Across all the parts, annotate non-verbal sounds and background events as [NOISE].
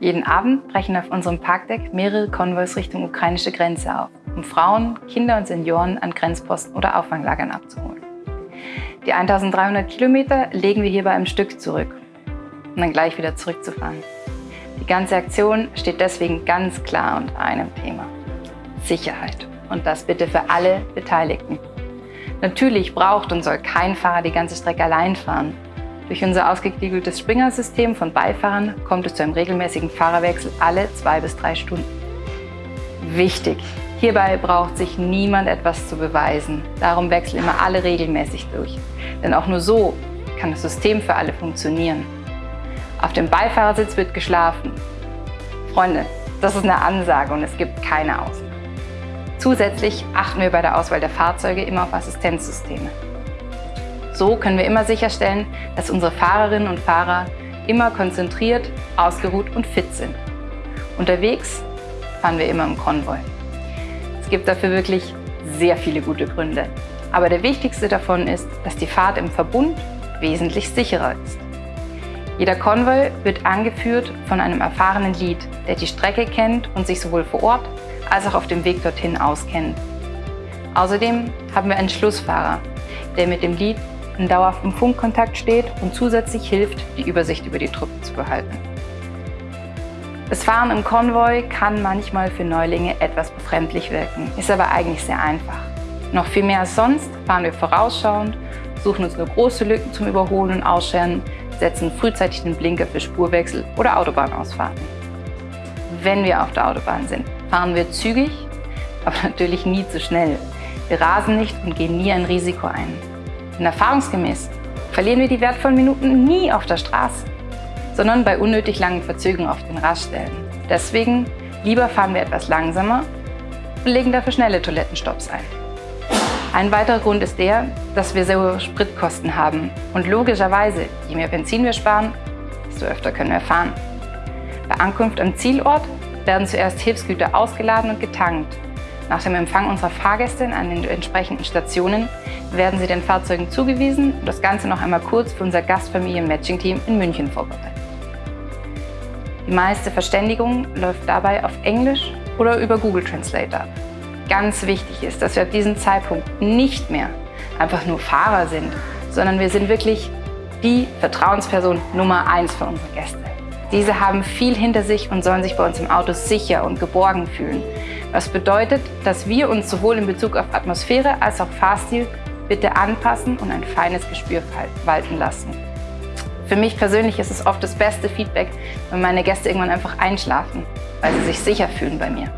Jeden Abend brechen auf unserem Parkdeck mehrere Konvois Richtung ukrainische Grenze auf, um Frauen, Kinder und Senioren an Grenzposten oder Auffanglagern abzuholen. Die 1300 Kilometer legen wir hierbei im Stück zurück, um dann gleich wieder zurückzufahren. Die ganze Aktion steht deswegen ganz klar unter einem Thema. Sicherheit. Und das bitte für alle Beteiligten. Natürlich braucht und soll kein Fahrer die ganze Strecke allein fahren. Durch unser ausgeklügeltes Springer-System von Beifahrern kommt es zu einem regelmäßigen Fahrerwechsel alle zwei bis drei Stunden. Wichtig! Hierbei braucht sich niemand etwas zu beweisen. Darum wechseln immer alle regelmäßig durch. Denn auch nur so kann das System für alle funktionieren. Auf dem Beifahrersitz wird geschlafen. Freunde, das ist eine Ansage und es gibt keine Ausnahme. Zusätzlich achten wir bei der Auswahl der Fahrzeuge immer auf Assistenzsysteme. So können wir immer sicherstellen, dass unsere Fahrerinnen und Fahrer immer konzentriert, ausgeruht und fit sind. Unterwegs fahren wir immer im Konvoi. Es gibt dafür wirklich sehr viele gute Gründe. Aber der wichtigste davon ist, dass die Fahrt im Verbund wesentlich sicherer ist. Jeder Konvoi wird angeführt von einem erfahrenen Lead, der die Strecke kennt und sich sowohl vor Ort als auch auf dem Weg dorthin auskennt. Außerdem haben wir einen Schlussfahrer, der mit dem Lead in dauerhaftem Funkkontakt steht und zusätzlich hilft, die Übersicht über die Truppe zu behalten. Das Fahren im Konvoi kann manchmal für Neulinge etwas befremdlich wirken, ist aber eigentlich sehr einfach. Noch viel mehr als sonst fahren wir vorausschauend, suchen uns nur große Lücken zum Überholen und Ausscheren, setzen frühzeitig den Blinker für Spurwechsel oder Autobahnausfahrten. Wenn wir auf der Autobahn sind, fahren wir zügig, aber [LAUGHS] natürlich nie zu schnell. Wir rasen nicht und gehen nie ein Risiko ein. Denn erfahrungsgemäß verlieren wir die wertvollen Minuten nie auf der Straße, sondern bei unnötig langen Verzögerungen auf den Raststellen. Deswegen lieber fahren wir etwas langsamer und legen dafür schnelle Toilettenstopps ein. Ein weiterer Grund ist der, dass wir sehr hohe Spritkosten haben. Und logischerweise, je mehr Benzin wir sparen, desto öfter können wir fahren. Bei Ankunft am Zielort werden zuerst Hilfsgüter ausgeladen und getankt. Nach dem Empfang unserer Fahrgäste an den entsprechenden Stationen werden sie den Fahrzeugen zugewiesen und das Ganze noch einmal kurz für unser Gastfamilien-Matching-Team in München vorbereitet. Die meiste Verständigung läuft dabei auf Englisch oder über Google Translator ab. Ganz wichtig ist, dass wir ab diesem Zeitpunkt nicht mehr einfach nur Fahrer sind, sondern wir sind wirklich die Vertrauensperson Nummer eins für unsere Gäste. Diese haben viel hinter sich und sollen sich bei uns im Auto sicher und geborgen fühlen. Was bedeutet, dass wir uns sowohl in Bezug auf Atmosphäre als auch Fahrstil bitte anpassen und ein feines Gespür walten lassen. Für mich persönlich ist es oft das beste Feedback, wenn meine Gäste irgendwann einfach einschlafen, weil sie sich sicher fühlen bei mir.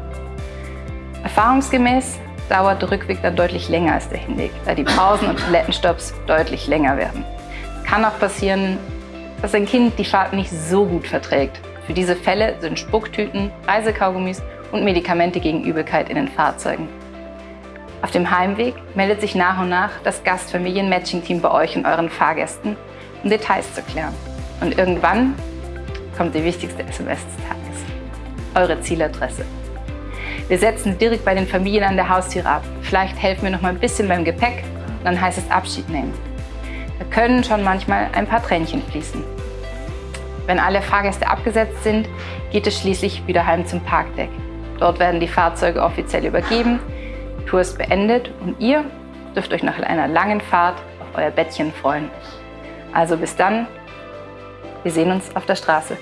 Erfahrungsgemäß dauert der Rückweg dann deutlich länger als der Hinweg, da die Pausen und Toilettenstopps deutlich länger werden. Kann auch passieren, dass ein Kind die Fahrt nicht so gut verträgt. Für diese Fälle sind Spucktüten, Reisekaugummis und Medikamente gegen Übelkeit in den Fahrzeugen. Auf dem Heimweg meldet sich nach und nach das Gastfamilien-Matching-Team bei euch und euren Fahrgästen, um Details zu klären. Und irgendwann kommt die wichtigste SMS des Tages. Eure Zieladresse. Wir setzen direkt bei den Familien an der Haustüre ab. Vielleicht helfen wir noch mal ein bisschen beim Gepäck, dann heißt es Abschied nehmen. Da können schon manchmal ein paar Tränchen fließen. Wenn alle Fahrgäste abgesetzt sind, geht es schließlich wieder heim zum Parkdeck. Dort werden die Fahrzeuge offiziell übergeben, die Tour ist beendet und ihr dürft euch nach einer langen Fahrt auf euer Bettchen freuen. Also bis dann, wir sehen uns auf der Straße.